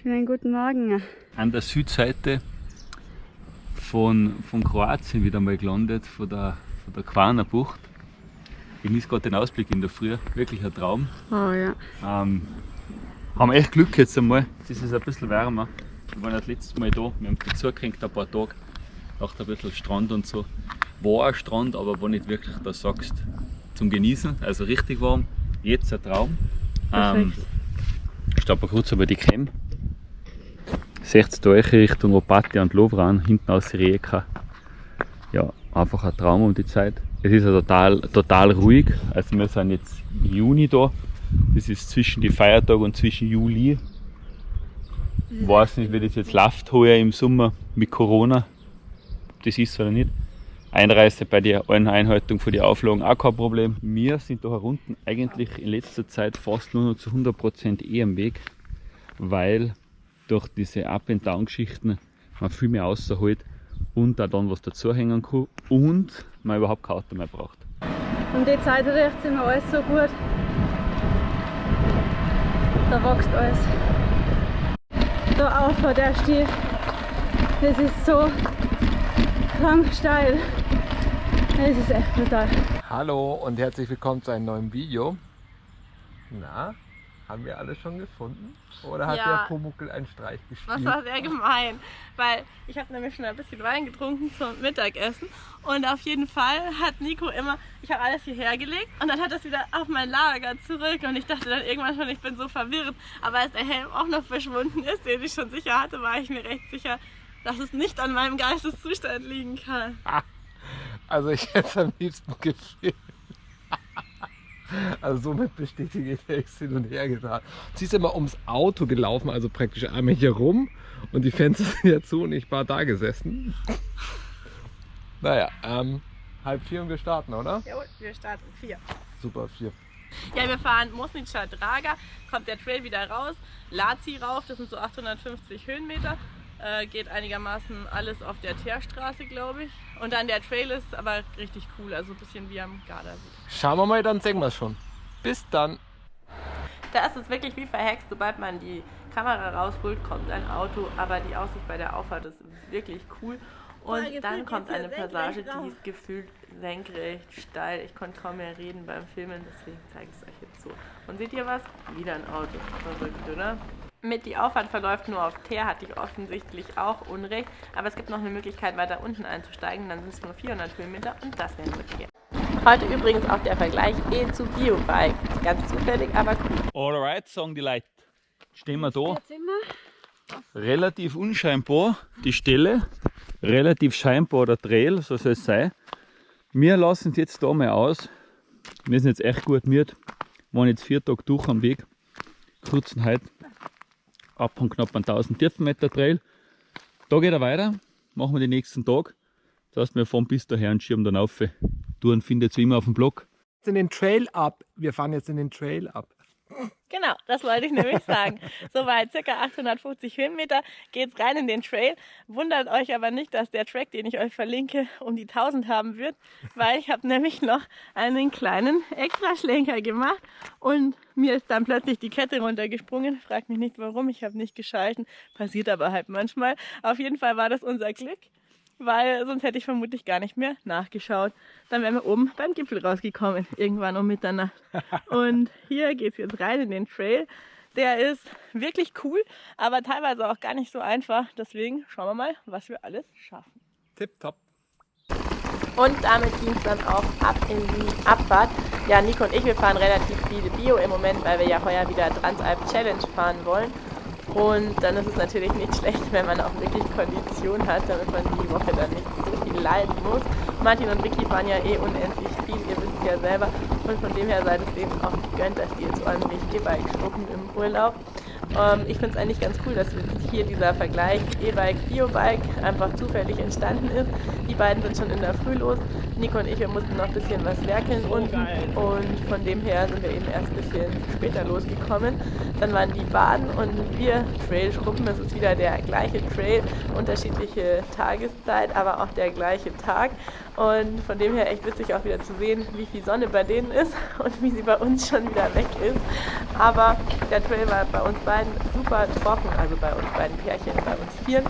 Schönen guten Morgen. An der Südseite von, von Kroatien wieder mal gelandet, von der, von der Kvarner Bucht. Ich genieße gerade den Ausblick in der Früh, wirklich ein Traum. Oh ja. Ähm, haben echt Glück jetzt einmal, jetzt ist es ein bisschen wärmer. Wir waren das letzte Mal da, wir haben dazugekriegt ein paar Tage, auch ein bisschen Strand und so. War ein Strand, aber war nicht wirklich, da sagst zum Genießen, also richtig warm. Jetzt ein Traum. Ähm, ich glaube kurz über die Creme. 60 durch Richtung Opatia und Lovran, hinten aus Rijeka. Ja, einfach ein Traum um die Zeit. Es ist ja total, total ruhig, also wir sind jetzt im Juni da. Das ist zwischen die Feiertage und zwischen Juli. Ich weiß nicht, wie das jetzt läuft heuer im Sommer mit Corona, das ist oder nicht. Einreise bei der Einhaltung von den Auflagen auch kein Problem. Wir sind da herunten eigentlich in letzter Zeit fast nur noch zu 100% eh am Weg, weil durch diese Up-and-Down-Geschichten man viel mehr außerholt und auch dann was dazuhängen kann und man überhaupt kein Auto mehr braucht. Um die Zeit riecht immer alles so gut. Da wächst alles. Da auf der Stiel. Das ist so lang steil. Das ist echt brutal. Hallo und herzlich willkommen zu einem neuen Video. Na, haben wir alle schon gefunden? Oder hat Ja. der Pumuckel einen Streich Das gespielt? war sehr gemein, weil ich habe nämlich schon ein bisschen Wein getrunken zum Mittagessen und auf jeden Fall hat Nico immer, ich habe alles hierher gelegt und dann hat das wieder auf mein Lager zurück und ich dachte dann irgendwann schon, ich bin so verwirrt, aber als der Helm auch noch verschwunden ist, den ich schon sicher hatte, war ich mir recht sicher, dass es nicht an meinem Geisteszustand liegen kann. Also ich hätte es am liebsten gefilmt. Also somit bestätige ich es hin und her getan. Sie ist immer ums Auto gelaufen, also praktisch einmal hier rum und die Fenster sind ja zu und ich war da gesessen. Naja, ähm, halb vier und wir starten, oder? Jawohl, wir starten vier. Super, vier. Ja, wir fahren Mosnica Draga, kommt der Trail wieder raus, Lazi rauf, das sind so 850 Höhenmeter, äh, geht einigermaßen alles auf der Teerstraße, glaube ich. Und dann der Trail ist aber richtig cool, also ein bisschen wie am Gardasee. Schauen wir mal, dann sehen wir es schon. Bis dann. Da ist es wirklich wie verhext, sobald man die Kamera rausholt, kommt ein Auto, aber die Aussicht bei der Auffahrt ist wirklich cool. Und gefühlt dann kommt eine Passage, die ist gefühlt senkrecht, steil. Ich konnte kaum mehr reden beim Filmen, deswegen zeige ich es euch jetzt so. Und seht ihr was? Wieder ein Auto. Verrückt, oder? Mit die Auffahrt verläuft nur auf Teer, hatte ich offensichtlich auch Unrecht. Aber es gibt noch eine Möglichkeit, weiter unten einzusteigen. Dann sind es nur 400 Höhenmeter und das wäre nur Teer. Heute übrigens auch der Vergleich E zu Biobike. Ganz zufällig, aber cool. Alright, sagen die Leute. Stehen wir da. Relativ unscheinbar die Stelle, relativ scheinbar der Trail, so soll es sein. Wir lassen es jetzt da mal aus. Wir sind jetzt echt gut müde. Waren jetzt vier Tage durch am Weg. Kurzen heute ab und knapp 1000 Tiefenmeter Trail. Da geht er weiter. Machen wir den nächsten Tag. Das heißt, wir fahren bis daher und schirmen dann auf. Touren findet ihr immer auf dem Blog. In den Trail ab. Wir fahren jetzt in den Trail ab. Genau, das wollte ich nämlich sagen. Soweit circa 850 Höhenmeter geht's rein in den Trail. Wundert euch aber nicht, dass der Track, den ich euch verlinke, um die 1000 haben wird, weil ich habe nämlich noch einen kleinen Extraschlenker gemacht und mir ist dann plötzlich die Kette runtergesprungen. Fragt mich nicht warum, ich habe nicht geschalten. Passiert aber halt manchmal. Auf jeden Fall war das unser Glück, weil sonst hätte ich vermutlich gar nicht mehr nachgeschaut. Dann wären wir oben beim Gipfel rausgekommen, irgendwann um Mitternacht. Und hier geht es jetzt rein in den Trail. Der ist wirklich cool, aber teilweise auch gar nicht so einfach. Deswegen schauen wir mal, was wir alles schaffen. Tipptopp. Und damit ging es dann auch ab in die Abfahrt. Ja, Nico und ich, wir fahren relativ viele Bio im Moment, weil wir ja heuer wieder Transalp Challenge fahren wollen. Und dann ist es natürlich nicht schlecht, wenn man auch wirklich Kondition hat, damit man die Woche dann nicht so viel leiden muss. Martin und Vicky fahren ja eh unendlich viel, ihr wisst ja selber. Und von dem her seid es denen auch gegönnt, dass die jetzt ordentlich E-Bike schruppen im Urlaub. Ähm, ich finde es eigentlich ganz cool, dass hier dieser Vergleich E-Bike, Biobike einfach zufällig entstanden ist. Die beiden sind schon in der Früh los. Nico und ich, wir mussten noch ein bisschen was werkeln unten und von dem her sind wir eben erst ein bisschen später losgekommen. Dann waren die Baden und wir Trail-Schruppen. Es ist wieder der gleiche Trail, unterschiedliche Tageszeit, aber auch der gleiche Tag. Und von dem her echt witzig auch wieder zu sehen, wie viel Sonne bei denen ist und wie sie bei uns schon wieder weg ist. Aber der Trail war bei uns beiden super trocken, also bei uns beiden Pärchen, bei uns vieren.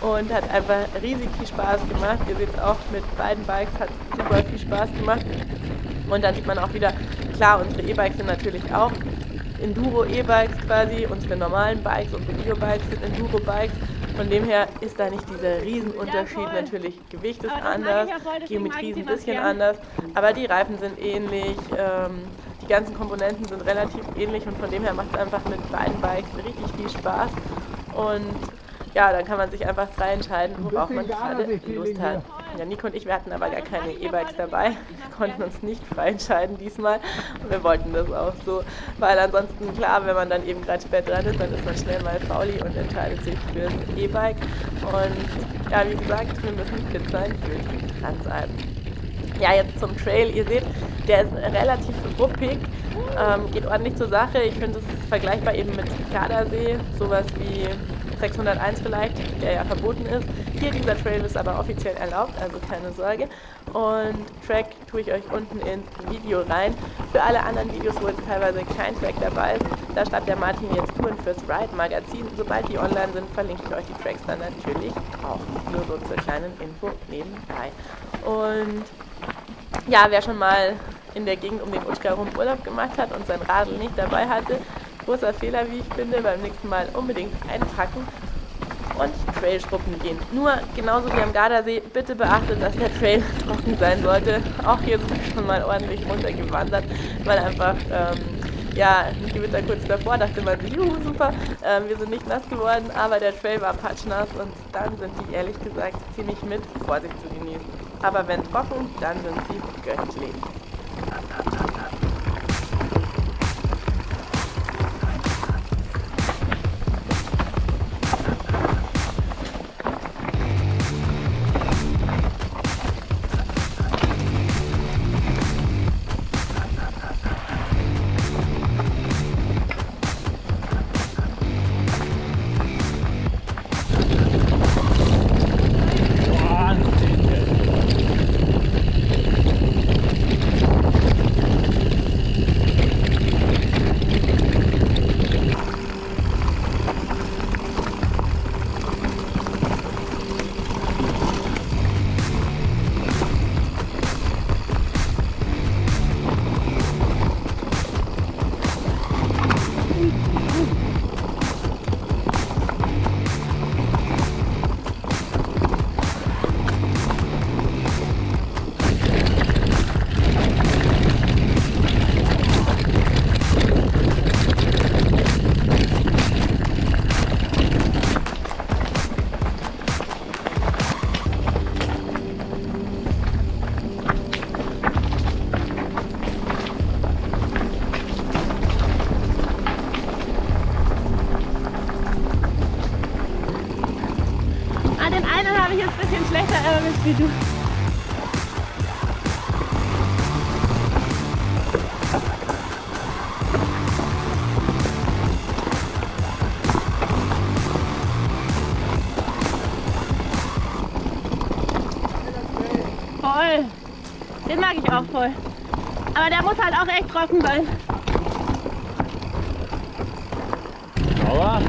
Und hat einfach riesig viel Spaß gemacht. Ihr seht es auch mit beiden Bikes, hat super viel Spaß gemacht. Und dann sieht man auch wieder, klar, unsere E-Bikes sind natürlich auch Enduro-E-Bikes quasi, unsere normalen Bikes, unsere Bio-Bikes sind Enduro-Bikes. Von dem her ist da nicht dieser Riesenunterschied. Ja, Natürlich, Gewicht ist anders, ja voll, Geometrie ist ein bisschen anders, aber die Reifen sind ähnlich. Ähm, die ganzen Komponenten sind relativ ähnlich und von dem her macht es einfach mit beiden Bikes richtig viel Spaß. Und ja, dann kann man sich einfach frei entscheiden, worauf man gerade Lust hat. Ja, Nico und ich, wir hatten aber gar keine E-Bikes dabei. Wir konnten uns nicht frei entscheiden diesmal. Und wir wollten das auch so. Weil ansonsten, klar, wenn man dann eben gerade spät dran ist, dann ist man schnell mal fauli und entscheidet sich fürs E-Bike. Und ja, wie gesagt, wir müssen fit sein für die Transalpen. Ja, jetzt zum Trail. Ihr seht, der ist relativ ruppig, ähm, geht ordentlich zur Sache. Ich finde, es ist vergleichbar eben mit Gardasee, sowas wie 601 vielleicht, der ja verboten ist. Hier dieser Trail ist aber offiziell erlaubt, also keine Sorge. Und Track tue ich euch unten ins Video rein. Für alle anderen Videos, wo jetzt teilweise kein Track dabei ist, da schreibt der Martin jetzt Touren fürs Ride Magazin. Sobald die online sind, verlinke ich euch die Tracks dann natürlich auch. Nur so zur kleinen Info nebenbei. Und ja, wer schon mal in der Gegend um den Utschka rum Urlaub gemacht hat und sein Radl nicht dabei hatte, großer Fehler, wie ich finde, beim nächsten Mal unbedingt einpacken und Trailschruppen gehen. Nur genauso wie am Gardasee, bitte beachtet, dass der Trail trocken sein sollte. Auch hier sind wir schon mal ordentlich runtergewandert, weil einfach ähm, ja, ein Gewitter kurz davor dachte man juhu, super, ähm, wir sind nicht nass geworden, aber der Trail war patschnass und dann sind die ehrlich gesagt ziemlich mit Vorsicht zu genießen. Aber wenn trocken, dann sind sie göttlich. Den mag ich auch voll. Aber der muss halt auch echt trocken sein. Aber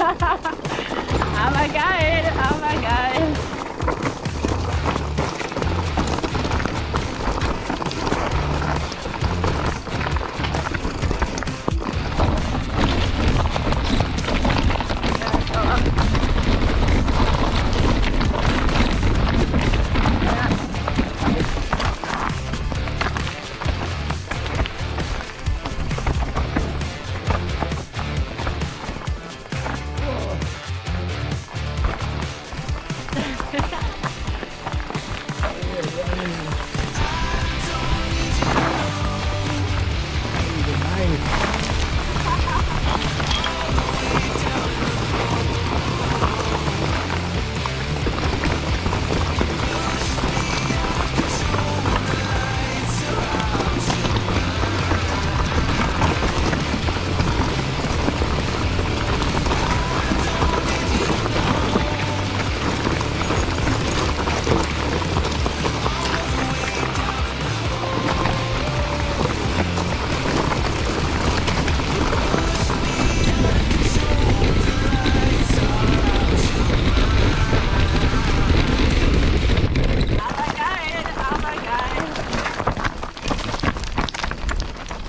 aber geil, aber geil.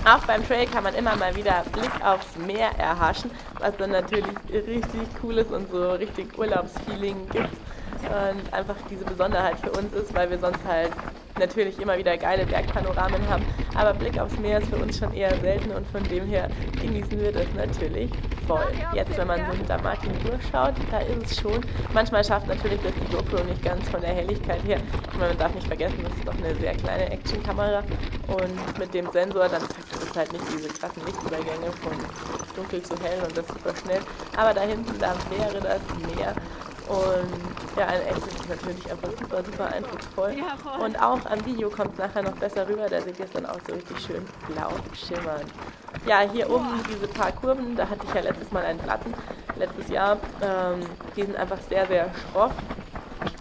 Auch beim Trail kann man immer mal wieder Blick aufs Meer erhaschen, was dann natürlich richtig cool ist und so richtig Urlaubsfeeling gibt. Und einfach diese Besonderheit für uns ist, weil wir sonst halt natürlich immer wieder geile Bergpanoramen haben. Aber Blick aufs Meer ist für uns schon eher selten und von dem her genießen wir das natürlich voll. Jetzt, wenn man so hinter Martin durchschaut, da ist es schon. Manchmal schafft natürlich das die GoPro nicht ganz von der Helligkeit her. Ich meine, man darf nicht vergessen, das ist doch eine sehr kleine Actionkamera und mit dem Sensor dann kriegt es halt nicht diese krassen Lichtübergänge von dunkel zu hell und das super schnell. Aber da hinten, da wäre das Meer und ja, in echt ist es natürlich einfach super, super eindrucksvoll. Ja, voll. Und auch am Video kommt es nachher noch besser rüber, da seht ihr es dann auch so richtig schön blau schimmern. Ja, hier oben diese paar Kurven, da hatte ich ja letztes Mal einen Platten, letztes Jahr. Ähm, die sind einfach sehr, sehr schroff.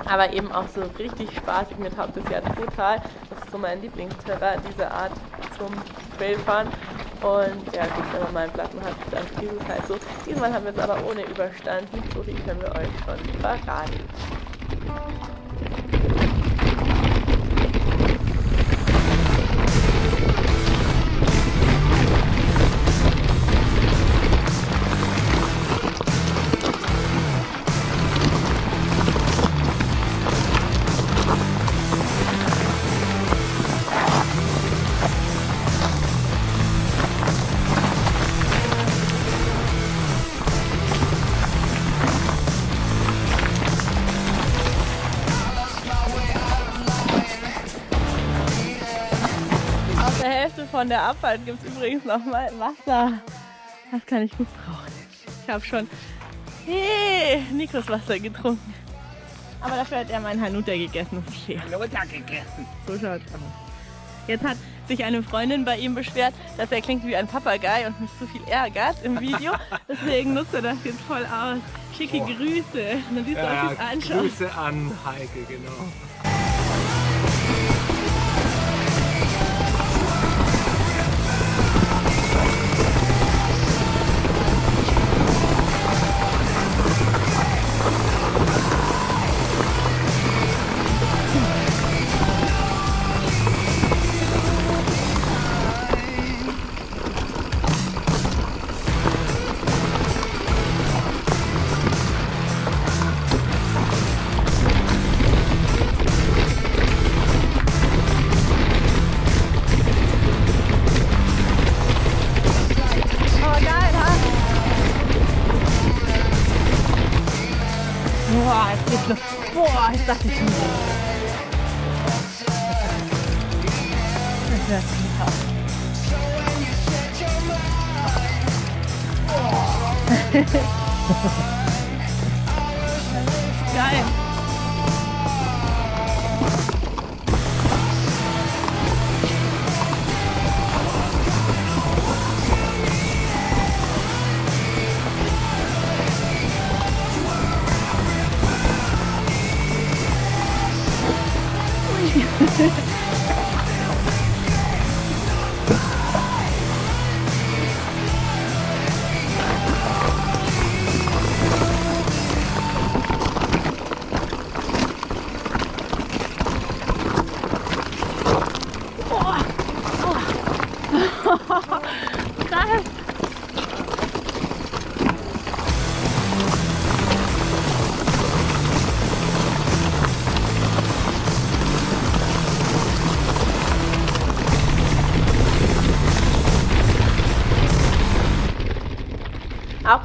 Aber eben auch so richtig spaßig mit Haupt des Jahr total. Das ist so mein Lieblingsterrain, diese Art zum Trailfahren. Und ja gut, wenn man mal einen Platten hat, dann ist es halt so. Diesmal haben wir es aber ohne überstanden. So viel können wir euch schon verraten. Von der Abfahrt gibt es übrigens noch mal Wasser. Das kann ich gut brauchen. Ich habe schon hey, Nikos Wasser getrunken. Aber dafür hat er meinen Hanuta gegessen. Okay. Hanuta gegessen. So schaut's aus. Jetzt hat sich eine Freundin bei ihm beschwert, dass er klingt wie ein Papagei und mich zu viel ärgert im Video. Deswegen nutzt er das jetzt voll aus. Schicke Boah. Grüße. Dann siehst du, Ja. Grüße an Heike, genau.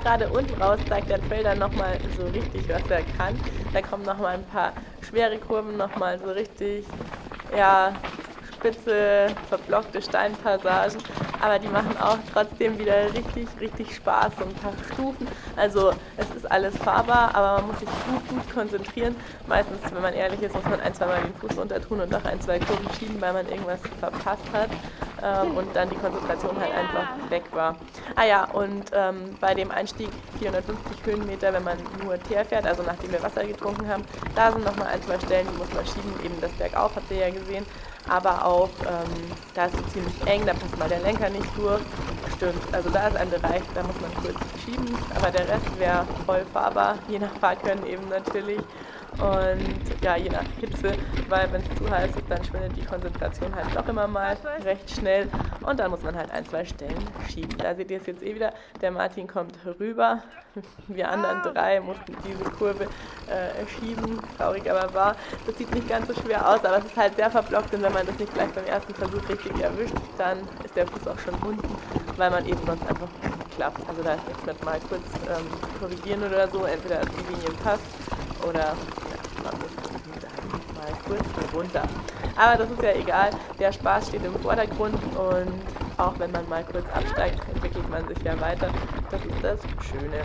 Gerade unten raus zeigt der Trail dann nochmal so richtig, was er kann. Da kommen nochmal ein paar schwere Kurven, nochmal so richtig, ja, spitze, verblockte Steinpassagen. Aber die machen auch trotzdem wieder richtig, richtig Spaß. So ein paar Stufen. Also es ist alles fahrbar, aber man muss sich gut, gut konzentrieren. Meistens, wenn man ehrlich ist, muss man ein, zwei Mal den Fuß runter tun und noch ein, zwei Kurven schieben, weil man irgendwas verpasst hat. Ähm, und dann die Konzentration halt einfach weg war. Ah ja, und ähm, bei dem Einstieg 450 Höhenmeter, wenn man nur Teer fährt, also nachdem wir Wasser getrunken haben, da sind nochmal ein, zwei Stellen, die muss man schieben, eben das Bergauf, habt ihr ja gesehen. Aber auch, ähm, da ist es ziemlich eng, da passt mal der Lenker nicht durch. Stimmt, also da ist ein Bereich, da muss man kurz schieben, aber der Rest wäre voll fahrbar, je nach Fahrkönnen eben natürlich. Und ja, je nach Hitze, weil wenn es zu heiß ist, dann schwindet die Konzentration halt doch immer mal recht schnell. Und dann muss man halt ein, zwei Stellen schieben. Da seht ihr es jetzt eh wieder, der Martin kommt rüber, wir anderen drei mussten diese Kurve äh, schieben, traurig aber wahr. Das sieht nicht ganz so schwer aus, aber es ist halt sehr verblockt. Und wenn man das nicht gleich beim ersten Versuch richtig erwischt, dann ist der Fuß auch schon unten, weil man eben sonst einfach nicht klappt. Also da ist nichts mit mal kurz ähm, korrigieren oder so, entweder die Linie passt oder kurz runter. Aber das ist ja egal, der Spaß steht im Vordergrund und auch wenn man mal kurz absteigt, entwickelt man sich ja weiter. Das ist das Schöne.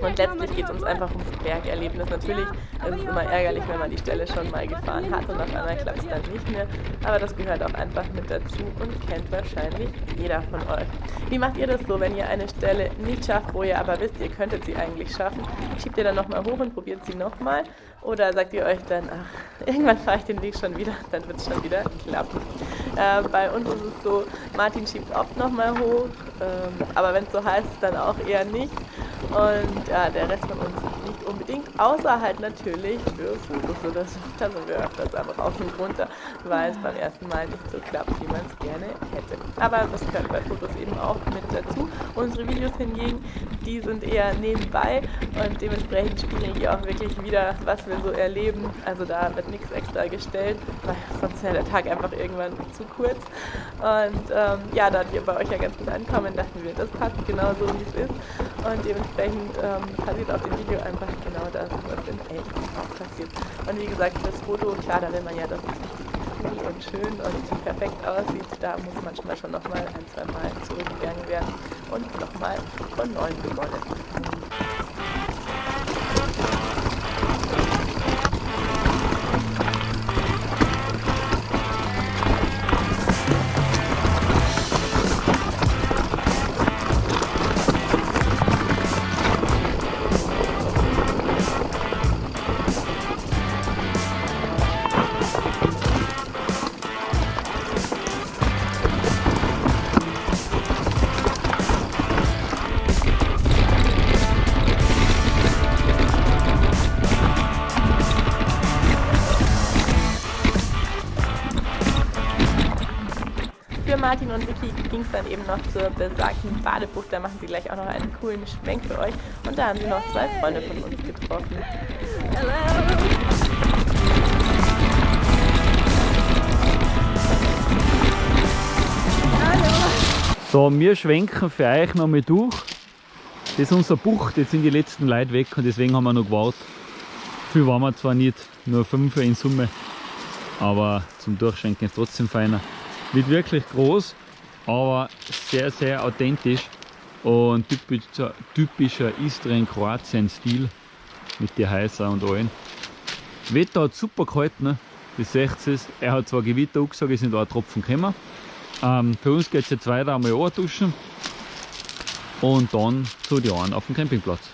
Und letztlich geht es uns einfach ums Bergerlebnis. Natürlich ist es immer ärgerlich, wenn man die Stelle schon mal gefahren hat und auf einmal klappt es dann nicht mehr. Aber das gehört auch einfach mit dazu und kennt wahrscheinlich jeder von euch. Wie macht ihr das so, wenn ihr eine Stelle nicht schafft, wo ihr aber wisst, ihr könntet sie eigentlich schaffen? Schiebt ihr dann nochmal hoch und probiert sie nochmal? Oder sagt ihr euch dann, ach, irgendwann fahre ich den Weg schon wieder, dann wird es schon wieder klappen. Äh, bei uns ist es so, Martin schiebt oft nochmal hoch, ähm, aber wenn es so heiß ist, dann auch eher nicht. Und ja, der Rest von uns unbedingt, außer halt natürlich für Fotos oder so. Da sind wir öfters einfach auf und runter, weil es beim ersten Mal nicht so klappt, wie man es gerne hätte. Aber das gehört bei Fotos eben auch mit dazu. Unsere Videos hingegen, die sind eher nebenbei und dementsprechend spiegeln die auch wirklich wieder, was wir so erleben. Also da wird nichts extra gestellt, weil sonst wäre der Tag einfach irgendwann zu kurz. Und ähm, ja, da wir bei euch ja ganz gut ankommen, dachten wir, das passt genau so, wie es ist. Und dementsprechend ähm, passiert auf dem Video einfach genau das, was in echt auch passiert. Und wie gesagt, das Foto, klar, da will man ja, dass es richtig cool und schön und perfekt aussieht. Da muss manchmal schon nochmal ein, zwei Mal zurückgegangen werden und nochmal von neuem begonnen. Martin und Vicky ging es dann eben noch zur besagten Badebucht. Da machen sie gleich auch noch einen coolen Schwenk für euch. Und da haben sie noch zwei Freunde von uns getroffen. So, wir schwenken für euch noch mal durch. Das ist unser Bucht, jetzt sind die letzten Leute weg und deswegen haben wir noch gewartet. Viel waren wir zwar nicht, nur fünf in Summe, aber zum Durchschwenken ist trotzdem feiner. Nicht wirklich groß, aber sehr, sehr authentisch. Und typischer, typischer Istrien Kroatien Stil mit den Häusern und allen. Wetter hat super gehalten, ne? das seht. Er hat zwar Gewitter angesagt, es sind auch Tropfen gekommen. Ähm, für uns geht es jetzt weiter einmal duschen und dann zu die einen auf dem Campingplatz.